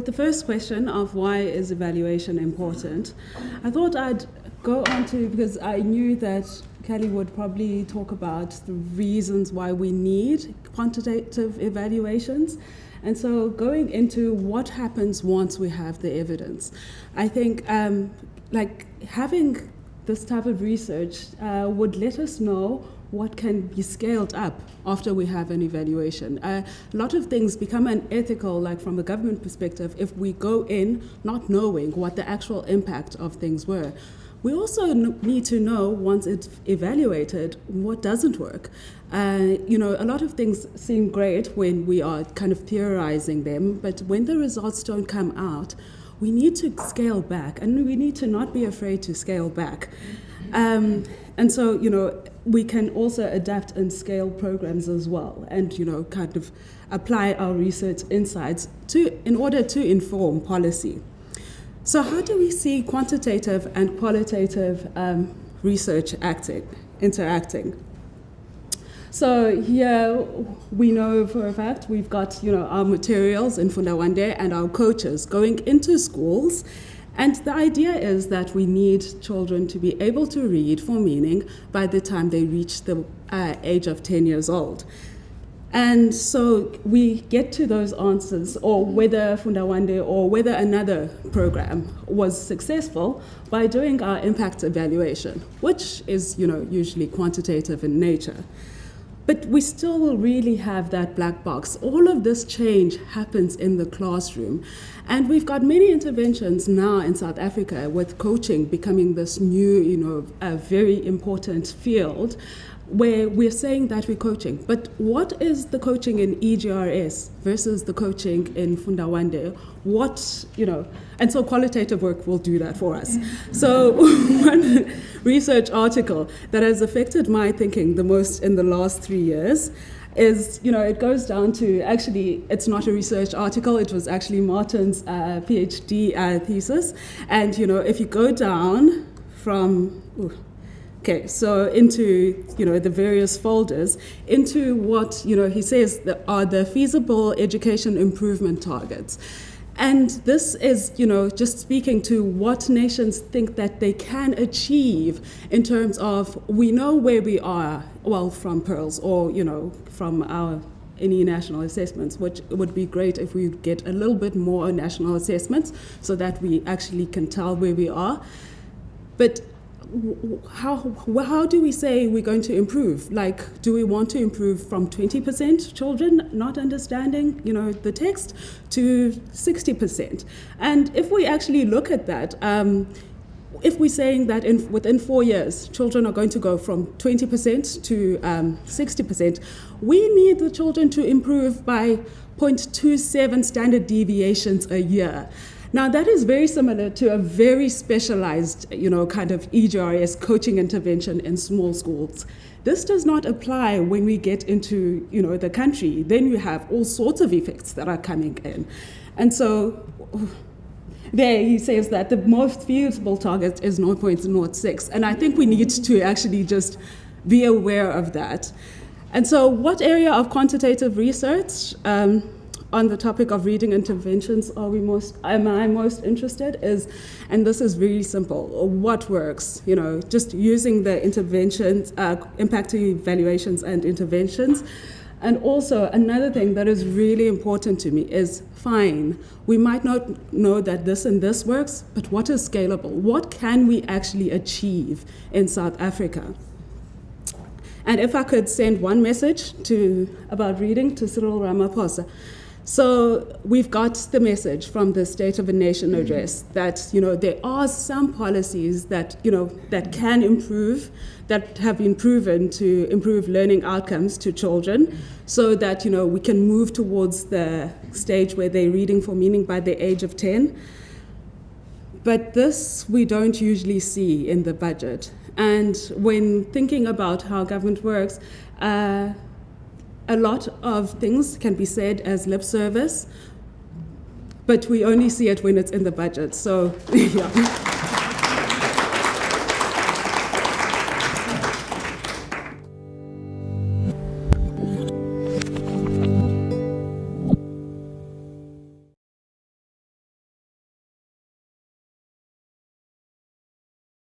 with the first question of why is evaluation important, I thought I'd go on to, because I knew that Kelly would probably talk about the reasons why we need quantitative evaluations. And so going into what happens once we have the evidence, I think um, like having this type of research uh, would let us know what can be scaled up after we have an evaluation. A lot of things become unethical, like from a government perspective, if we go in not knowing what the actual impact of things were. We also need to know, once it's evaluated, what doesn't work. Uh, you know, a lot of things seem great when we are kind of theorizing them, but when the results don't come out, we need to scale back, and we need to not be afraid to scale back. Um, and so, you know, we can also adapt and scale programs as well, and you know, kind of apply our research insights to in order to inform policy. So how do we see quantitative and qualitative um, research acting, interacting? So here we know for a fact we've got you know our materials in Funda Wande and our coaches going into schools and the idea is that we need children to be able to read for meaning by the time they reach the uh, age of 10 years old. And so we get to those answers, or whether Funda Wande or whether another program was successful by doing our impact evaluation, which is you know, usually quantitative in nature. But we still will really have that black box. All of this change happens in the classroom. And we've got many interventions now in South Africa with coaching becoming this new, you know, a very important field where we're saying that we're coaching. But what is the coaching in EGRS versus the coaching in Funda Wande? What, you know, and so qualitative work will do that for us. So one research article that has affected my thinking the most in the last three years is, you know, it goes down to actually, it's not a research article, it was actually Martin's uh, PhD uh, thesis. And, you know, if you go down from, ooh, Okay, so into you know the various folders, into what you know he says are the feasible education improvement targets. And this is, you know, just speaking to what nations think that they can achieve in terms of we know where we are, well, from PIRLS or, you know, from our any national assessments, which would be great if we get a little bit more national assessments so that we actually can tell where we are. But how, how do we say we're going to improve? Like, do we want to improve from 20% children not understanding, you know, the text to 60%? And if we actually look at that, um, if we're saying that in, within four years, children are going to go from 20% to um, 60%, we need the children to improve by 0.27 standard deviations a year. Now that is very similar to a very specialized, you know, kind of EGRS coaching intervention in small schools. This does not apply when we get into, you know, the country. Then you have all sorts of effects that are coming in. And so there he says that the most feasible target is 0.06. And I think we need to actually just be aware of that. And so what area of quantitative research um, on the topic of reading interventions are we most am I most interested is and this is really simple what works you know just using the interventions uh, impact evaluations and interventions. And also another thing that is really important to me is fine we might not know that this and this works but what is scalable? What can we actually achieve in South Africa? And if I could send one message to about reading to Cyril Ramaphosa so we've got the message from the State of the Nation address that you know there are some policies that you know that can improve, that have been proven to improve learning outcomes to children, so that you know we can move towards the stage where they're reading for meaning by the age of 10. But this we don't usually see in the budget. And when thinking about how government works, uh, a lot of things can be said as lip service, but we only see it when it's in the budget. So, yeah.